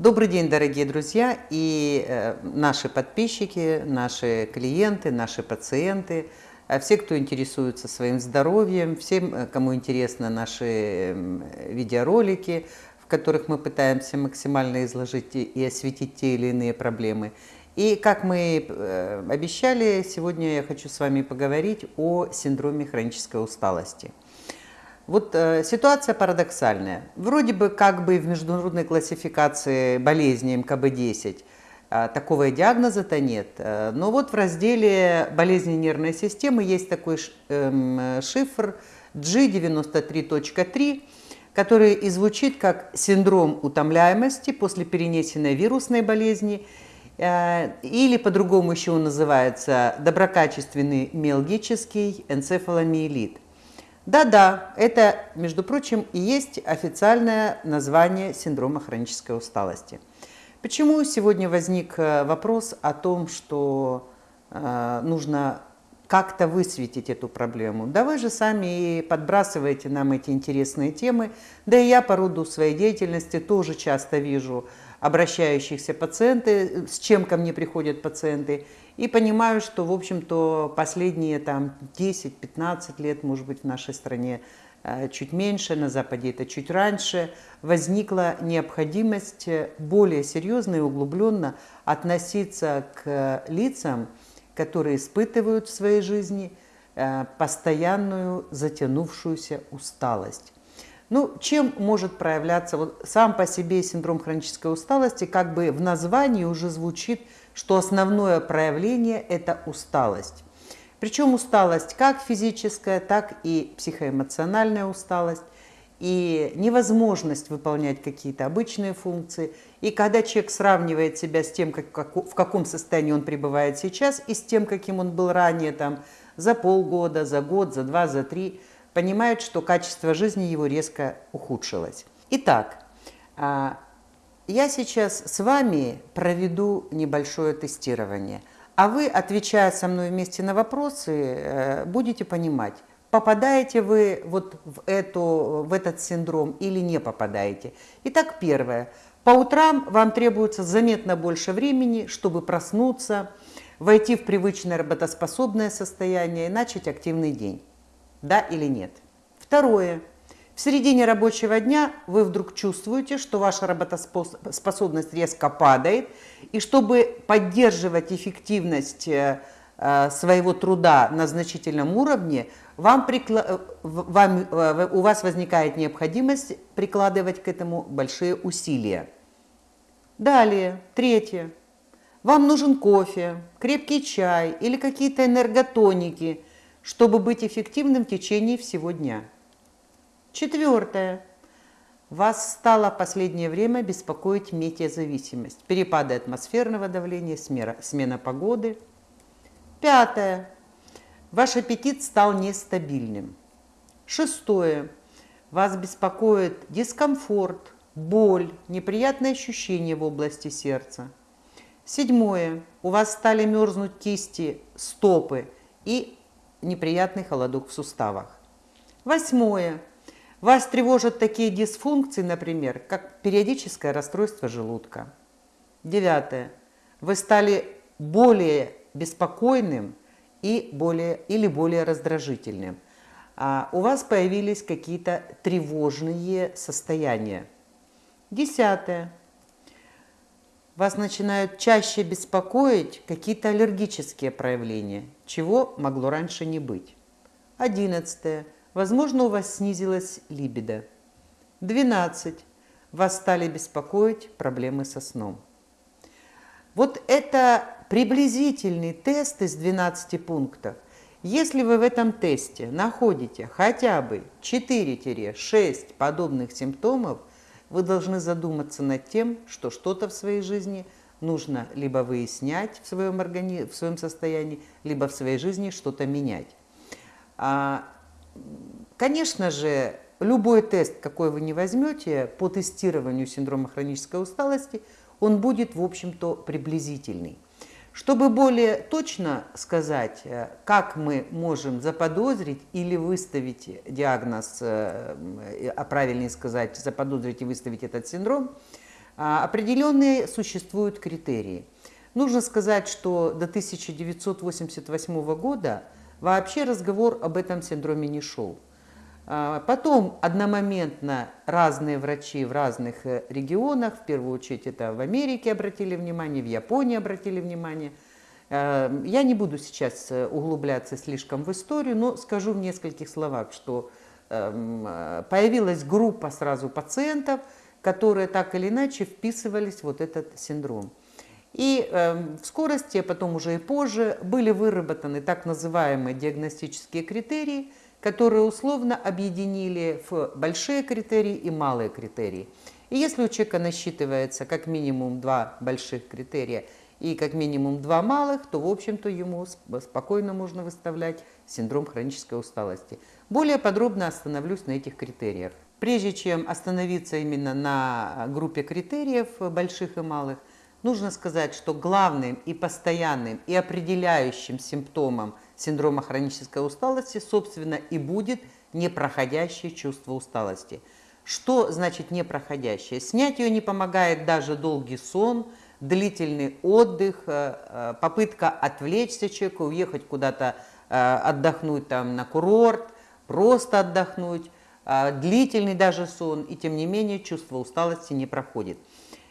Добрый день, дорогие друзья и э, наши подписчики, наши клиенты, наши пациенты, э, все, кто интересуется своим здоровьем, всем, э, кому интересны наши видеоролики, в которых мы пытаемся максимально изложить и осветить те или иные проблемы. И как мы обещали, сегодня я хочу с вами поговорить о синдроме хронической усталости. Вот э, ситуация парадоксальная. Вроде бы как бы в международной классификации болезни МКБ-10 э, такого диагноза-то нет. Э, но вот в разделе болезни нервной системы есть такой э, шифр G93.3, который и звучит как синдром утомляемости после перенесенной вирусной болезни, э, или по-другому еще он называется доброкачественный миалгический энцефаломиелит – да-да, это, между прочим, и есть официальное название синдрома хронической усталости. Почему сегодня возник э, вопрос о том, что э, нужно как-то высветить эту проблему? Да вы же сами и подбрасываете нам эти интересные темы, да и я по роду своей деятельности тоже часто вижу обращающихся пациенты, с чем ко мне приходят пациенты, и понимаю, что, в общем-то, последние там 10-15 лет, может быть, в нашей стране э, чуть меньше, на Западе это чуть раньше, возникла необходимость более серьезно и углубленно относиться к лицам, которые испытывают в своей жизни э, постоянную затянувшуюся усталость. Ну, чем может проявляться вот сам по себе синдром хронической усталости, как бы в названии уже звучит – что основное проявление – это усталость. Причем усталость как физическая, так и психоэмоциональная усталость, и невозможность выполнять какие-то обычные функции. И когда человек сравнивает себя с тем, как, как, в каком состоянии он пребывает сейчас, и с тем, каким он был ранее, там, за полгода, за год, за два, за три, понимает, что качество жизни его резко ухудшилось. Итак, а, я сейчас с вами проведу небольшое тестирование, а вы, отвечая со мной вместе на вопросы, э, будете понимать, попадаете вы вот в, эту, в этот синдром или не попадаете. Итак, первое. По утрам вам требуется заметно больше времени, чтобы проснуться, войти в привычное работоспособное состояние и начать активный день. Да или нет? Второе. В середине рабочего дня вы вдруг чувствуете, что ваша работоспособность резко падает, и чтобы поддерживать эффективность э, э, своего труда на значительном уровне, вам прикла... вам, э, у вас возникает необходимость прикладывать к этому большие усилия. Далее, третье. Вам нужен кофе, крепкий чай или какие-то энерготоники, чтобы быть эффективным в течение всего дня. Четвертое. Вас стало последнее время беспокоить метеозависимость, перепады атмосферного давления, смена погоды. Пятое. Ваш аппетит стал нестабильным. Шестое. Вас беспокоит дискомфорт, боль, неприятные ощущения в области сердца. Седьмое. У вас стали мерзнуть кисти, стопы и неприятный холодок в суставах. Восьмое. Вас тревожат такие дисфункции, например, как периодическое расстройство желудка. Девятое. Вы стали более беспокойным и более, или более раздражительным. А у вас появились какие-то тревожные состояния. Десятое. Вас начинают чаще беспокоить какие-то аллергические проявления, чего могло раньше не быть. Одиннадцатое Возможно, у вас снизилась либидо. 12. Вас стали беспокоить проблемы со сном. Вот это приблизительный тест из 12 пунктов. Если вы в этом тесте находите хотя бы 4-6 подобных симптомов, вы должны задуматься над тем, что что-то в своей жизни нужно либо выяснять в своем, органи... в своем состоянии, либо в своей жизни что-то менять. А Конечно же, любой тест, какой вы не возьмете по тестированию синдрома хронической усталости, он будет, в общем-то, приблизительный. Чтобы более точно сказать, э, как мы можем заподозрить или выставить диагноз, э, а правильнее сказать, заподозрить и выставить этот синдром, А, определенные существуют критерии. Нужно сказать, что до 1988 года вообще разговор об этом синдроме не шел. А, потом одномоментно разные врачи в разных э, регионах, в первую очередь это в Америке обратили внимание, в Японии обратили внимание. А, я не буду сейчас э, углубляться слишком в историю, но скажу в нескольких словах, что эм, э, появилась группа сразу пациентов, которые так или иначе вписывались в вот этот синдром. И э, в скорости, а потом уже и позже, были выработаны так называемые диагностические критерии, которые условно объединили в большие критерии и малые критерии. И если у человека насчитывается как минимум два больших критерия и как минимум два малых, то, в общем-то, ему спокойно можно выставлять синдром хронической усталости. Более подробно остановлюсь на этих критериях. Прежде чем остановиться именно на группе критериев больших и малых, нужно сказать, что главным и постоянным и определяющим симптомом синдрома хронической усталости, собственно, и будет непроходящее чувство усталости. Что значит непроходящее? Снять ее не помогает даже долгий сон, длительный отдых, э, э, попытка отвлечься человека, уехать куда-то э, отдохнуть там на курорт, просто отдохнуть, длительный даже сон, и тем не менее чувство усталости не проходит.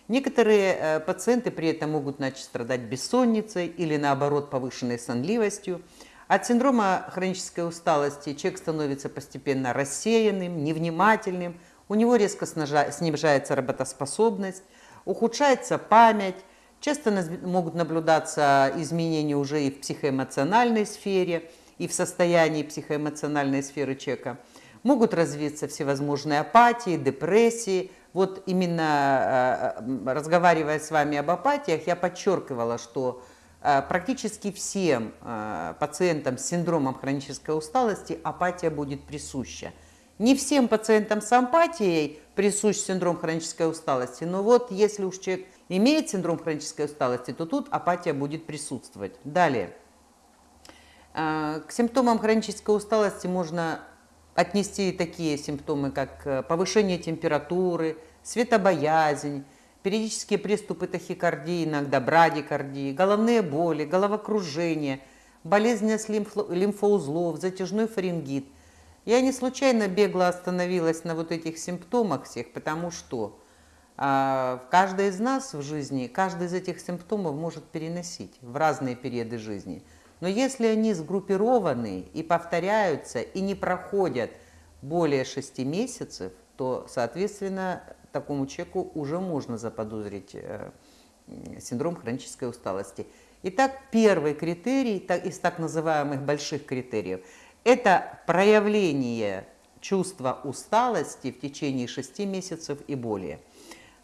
Некоторые э, пациенты при этом могут начать страдать бессонницей или наоборот повышенной сонливостью. От синдрома хронической усталости человек становится постепенно рассеянным, невнимательным, у него резко снижается работоспособность, ухудшается память, часто могут наблюдаться изменения уже и в психоэмоциональной сфере, и в состоянии психоэмоциональной сферы человека – Могут развиться всевозможные апатии, депрессии. Вот именно э, разговаривая с вами об апатиях, я подчеркивала, что э, практически всем э, пациентам с синдромом хронической усталости апатия будет присуща. Не всем пациентам с ампатией присущ синдром хронической усталости, но вот если уж человек имеет синдром хронической усталости, то тут апатия будет присутствовать. Далее. К симптомам хронической усталости можно отнести такие симптомы, как э, повышение температуры, светобоязнь, периодические приступы тахикардии, иногда брадикардии, головные боли, головокружение, болезненность лимфоузлов, затяжной фарингит. Я не случайно бегло остановилась на вот этих симптомах всех, потому что а, каждый из нас в жизни, каждый из этих симптомов может переносить в разные периоды жизни – но если они сгруппированы и повторяются, и не проходят более 6 месяцев, то, соответственно, такому человеку уже можно заподозрить э, синдром хронической усталости. Итак, первый критерий из так называемых больших критериев – это проявление чувства усталости в течение 6 месяцев и более.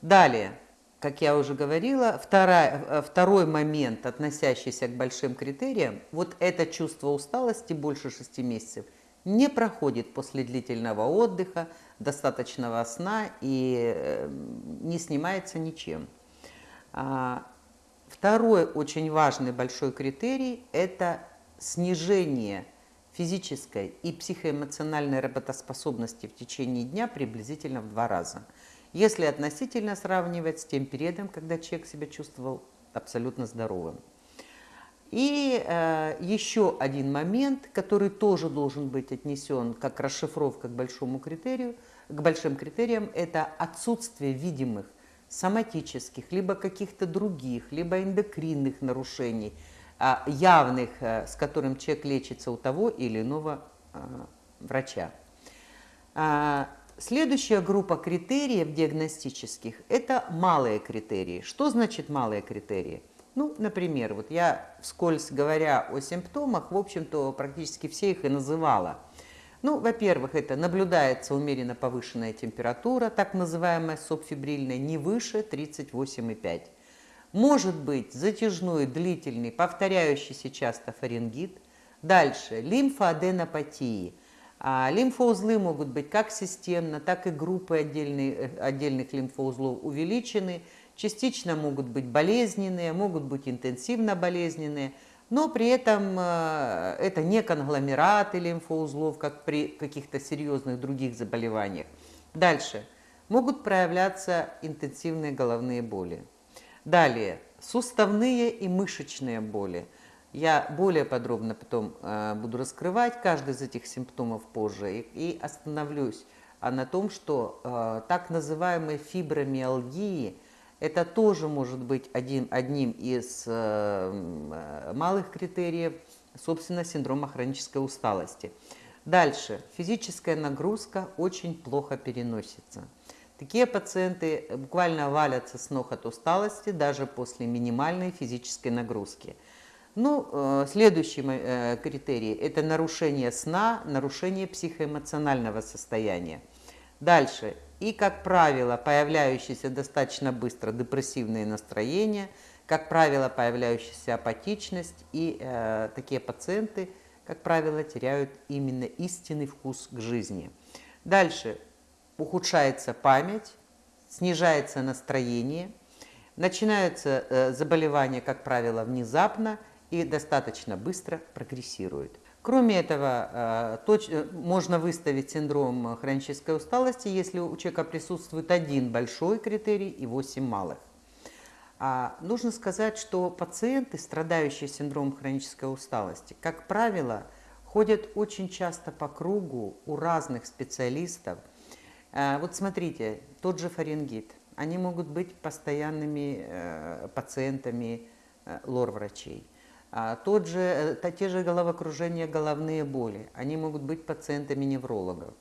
Далее, как я уже говорила, вторая, э, второй момент, относящийся к большим критериям, вот это чувство усталости больше 6 месяцев не проходит после длительного отдыха, достаточного сна и э, не снимается ничем. А, второй очень важный большой критерий – это снижение физической и психоэмоциональной работоспособности в течение дня приблизительно в два раза – если относительно сравнивать с тем периодом, когда человек себя чувствовал абсолютно здоровым. И э, еще один момент, который тоже должен быть отнесен как расшифровка к большому критерию, к большим критериям, это отсутствие видимых соматических, либо каких-то других, либо эндокринных нарушений, э, явных, э, с которым человек лечится у того или иного э, врача. Следующая группа критериев диагностических – это малые критерии. Что значит малые критерии? Ну, например, вот я вскользь говоря о симптомах, в общем-то, практически все их и называла. Ну, во-первых, это наблюдается умеренно повышенная температура, так называемая субфибрильная, не выше 38,5. Может быть затяжной, длительный, повторяющийся часто фарингит. Дальше, лимфоаденопатии – а лимфоузлы могут быть как системно, так и группы отдельных, э, отдельных лимфоузлов увеличены, частично могут быть болезненные, могут быть интенсивно болезненные, но при этом э, это не конгломераты лимфоузлов, как при каких-то серьезных других заболеваниях. Дальше. могут проявляться интенсивные головные боли. Далее, суставные и мышечные боли. Я более подробно потом э, буду раскрывать каждый из этих симптомов позже и, и остановлюсь а на том, что э, так называемые фибромиалгии это тоже может быть один, одним из э, малых критериев, собственно, синдрома хронической усталости. Дальше. Физическая нагрузка очень плохо переносится. Такие пациенты буквально валятся с ног от усталости даже после минимальной физической нагрузки. Ну, э, следующий э, критерий – это нарушение сна, нарушение психоэмоционального состояния. Дальше. И, как правило, появляющиеся достаточно быстро депрессивные настроения, как правило, появляющаяся апатичность, и э, такие пациенты, как правило, теряют именно истинный вкус к жизни. Дальше. Ухудшается память, снижается настроение, начинаются э, заболевания, как правило, внезапно и достаточно быстро прогрессируют. Кроме этого, э, э, можно выставить синдром хронической усталости, если у человека присутствует один большой критерий и 8 малых. А нужно сказать, что пациенты, страдающие синдромом хронической усталости, как правило, ходят очень часто по кругу у разных специалистов. Э, вот смотрите, тот же фарингит. Они могут быть постоянными пациентами лор-врачей. А тот же, э, те же головокружения, головные боли, они могут быть пациентами неврологов.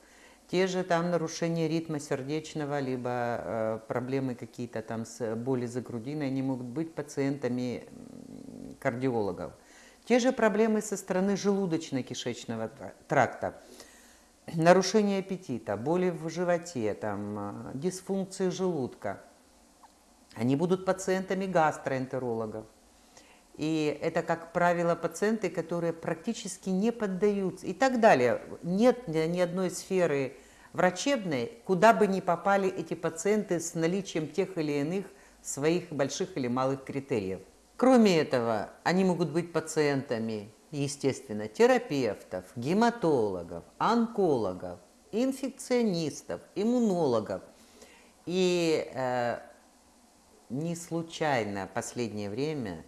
Те же там нарушения ритма сердечного, либо э, проблемы какие-то там с боли за грудиной, они могут быть пациентами кардиологов. Те же проблемы со стороны желудочно-кишечного тракта, нарушение аппетита, боли в животе, там, э, дисфункции желудка. Они будут пациентами гастроэнтерологов. И это, как правило, пациенты, которые практически не поддаются и так далее. Нет ни одной сферы врачебной, куда бы ни попали эти пациенты с наличием тех или иных своих больших или малых критериев. Кроме этого, они могут быть пациентами, естественно, терапевтов, гематологов, онкологов, инфекционистов, иммунологов. И э, не случайно в последнее время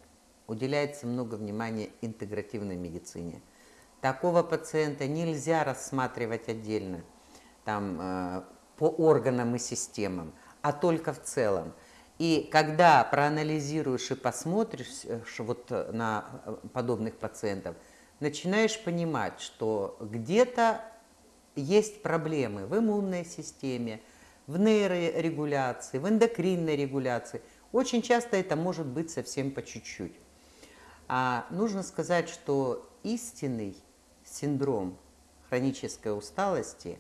уделяется много внимания интегративной медицине. Такого пациента нельзя рассматривать отдельно там, э, по органам и системам, а только в целом. И когда проанализируешь и посмотришь э, вот на э, подобных пациентов, начинаешь понимать, что где-то есть проблемы в иммунной системе, в нейрорегуляции, в эндокринной регуляции. Очень часто это может быть совсем по чуть-чуть. А нужно сказать, что истинный синдром хронической усталости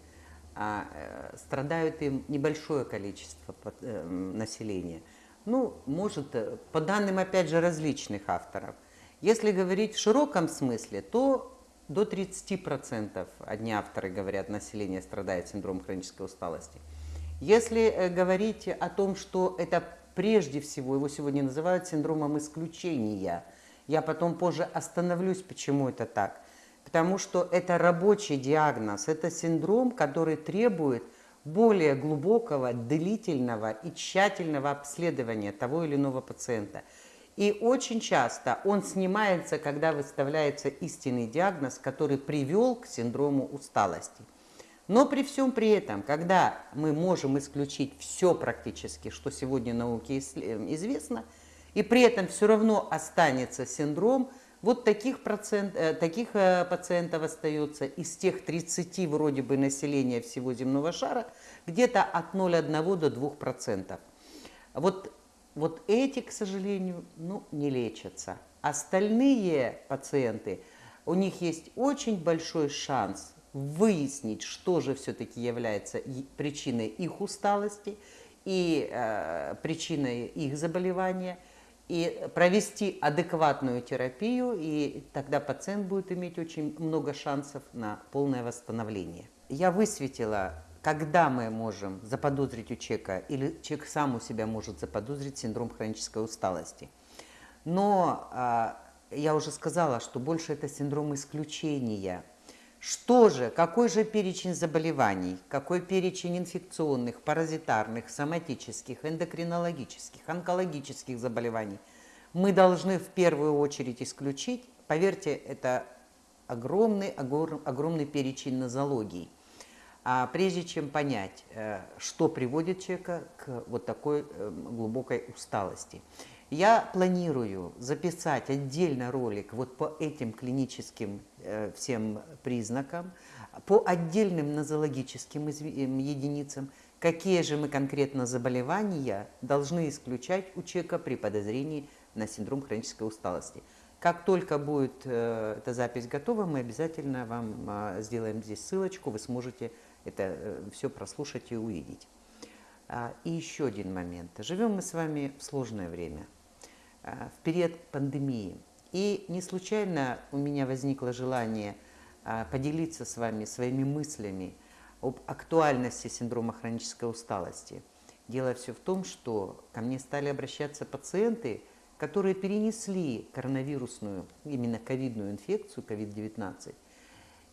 а, э, страдают им небольшое количество э, населения. Ну, может, э, по данным, опять же, различных авторов. Если говорить в широком смысле, то до 30% одни авторы говорят, население страдает синдромом хронической усталости. Если говорить о том, что это прежде всего, его сегодня называют синдромом исключения – я потом позже остановлюсь, почему это так. Потому что это рабочий диагноз, это синдром, который требует более глубокого, длительного и тщательного обследования того или иного пациента. И очень часто он снимается, когда выставляется истинный диагноз, который привел к синдрому усталости. Но при всем при этом, когда мы можем исключить все практически, что сегодня науке известно – и при этом все равно останется синдром, вот таких, процент, э, таких э, пациентов остается из тех 30 вроде бы населения всего земного шара где-то от 0,1 до 2%. Вот, вот эти, к сожалению, ну, не лечатся. Остальные пациенты, у них есть очень большой шанс выяснить, что же все-таки является причиной их усталости и э, причиной их заболевания – и провести адекватную терапию, и тогда пациент будет иметь очень много шансов на полное восстановление. Я высветила, когда мы можем заподозрить у человека, или человек сам у себя может заподозрить синдром хронической усталости. Но а, я уже сказала, что больше это синдром исключения, Что же, какой же перечень заболеваний, какой перечень инфекционных, паразитарных, соматических, эндокринологических, онкологических заболеваний мы должны в первую очередь исключить? Поверьте, это огромный, огромный перечень нозологий. А прежде чем понять, э, что приводит человека к вот такой э, глубокой усталости, я планирую записать отдельно ролик вот по этим клиническим э, всем признакам, по отдельным нозологическим единицам, какие же мы конкретно заболевания должны исключать у человека при подозрении на синдром хронической усталости. Как только будет эта запись готова, мы обязательно вам э, сделаем здесь ссылочку, вы сможете это э, все прослушать и увидеть. А, и еще один момент. Живем мы с вами в сложное время – Э, в период пандемии. И не случайно у меня возникло желание э, поделиться с вами своими мыслями об актуальности синдрома хронической усталости. Дело все в том, что ко мне стали обращаться пациенты, которые перенесли коронавирусную, именно ковидную инфекцию, COVID-19,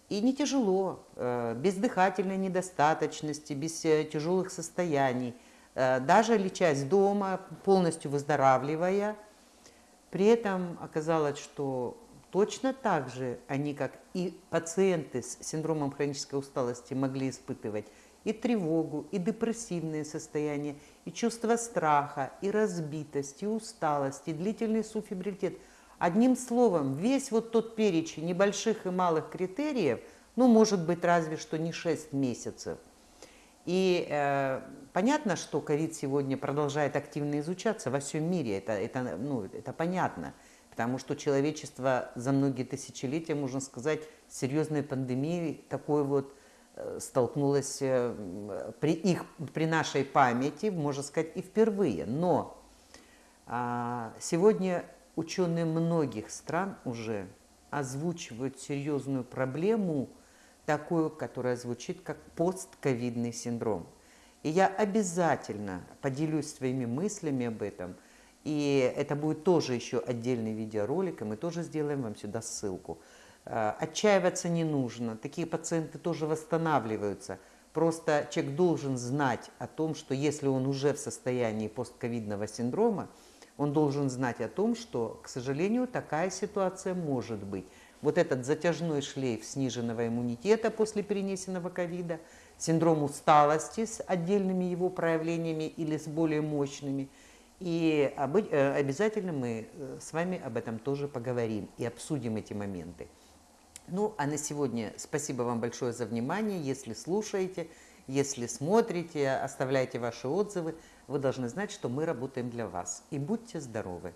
и не тяжело, э, без дыхательной недостаточности, без тяжелых состояний, даже лечась дома, полностью выздоравливая – при этом оказалось, что точно так же они, как и пациенты с синдромом хронической усталости, могли испытывать и тревогу, и депрессивные состояния, и чувство страха, и разбитость, и усталость, и длительный суфибрилитет. Одним словом, весь вот тот перечень небольших и малых критериев, ну, может быть, разве что не 6 месяцев – и э, понятно, что ковид сегодня продолжает активно изучаться во всем мире, это, это, ну, это понятно, потому что человечество за многие тысячелетия, можно сказать, с серьезной пандемией такой вот э, столкнулось э, при, их, при нашей памяти, можно сказать, и впервые. Но э, сегодня ученые многих стран уже озвучивают серьезную проблему – такую, которая звучит как постковидный синдром. И я обязательно поделюсь своими мыслями об этом. И это будет тоже еще отдельный видеоролик, и мы тоже сделаем вам сюда ссылку. А, отчаиваться не нужно, такие пациенты тоже восстанавливаются. Просто человек должен знать о том, что если он уже в состоянии постковидного синдрома, он должен знать о том, что, к сожалению, такая ситуация может быть вот этот затяжной шлейф сниженного иммунитета после перенесенного ковида, синдром усталости с отдельными его проявлениями или с более мощными. И э, обязательно мы э, с вами об этом тоже поговорим и обсудим эти моменты. Ну, а на сегодня спасибо вам большое за внимание. Если слушаете, если смотрите, оставляйте ваши отзывы, вы должны знать, что мы работаем для вас. И будьте здоровы!